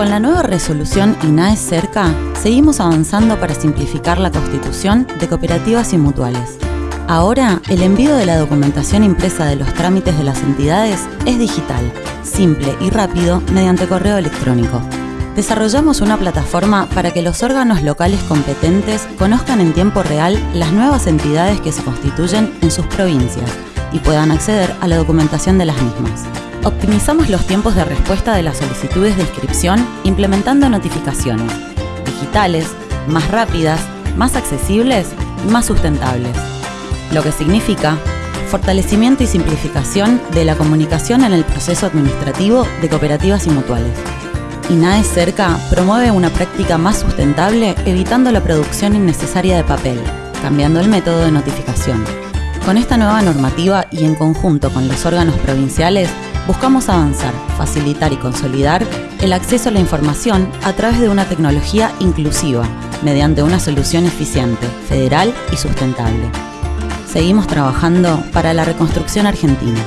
Con la nueva resolución INAE cerca, seguimos avanzando para simplificar la constitución de cooperativas y mutuales. Ahora, el envío de la documentación impresa de los trámites de las entidades es digital, simple y rápido mediante correo electrónico. Desarrollamos una plataforma para que los órganos locales competentes conozcan en tiempo real las nuevas entidades que se constituyen en sus provincias y puedan acceder a la documentación de las mismas. Optimizamos los tiempos de respuesta de las solicitudes de inscripción implementando notificaciones digitales, más rápidas, más accesibles y más sustentables. Lo que significa fortalecimiento y simplificación de la comunicación en el proceso administrativo de cooperativas y mutuales. INAE Cerca promueve una práctica más sustentable evitando la producción innecesaria de papel, cambiando el método de notificación. Con esta nueva normativa y en conjunto con los órganos provinciales, buscamos avanzar, facilitar y consolidar el acceso a la información a través de una tecnología inclusiva, mediante una solución eficiente, federal y sustentable. Seguimos trabajando para la reconstrucción argentina.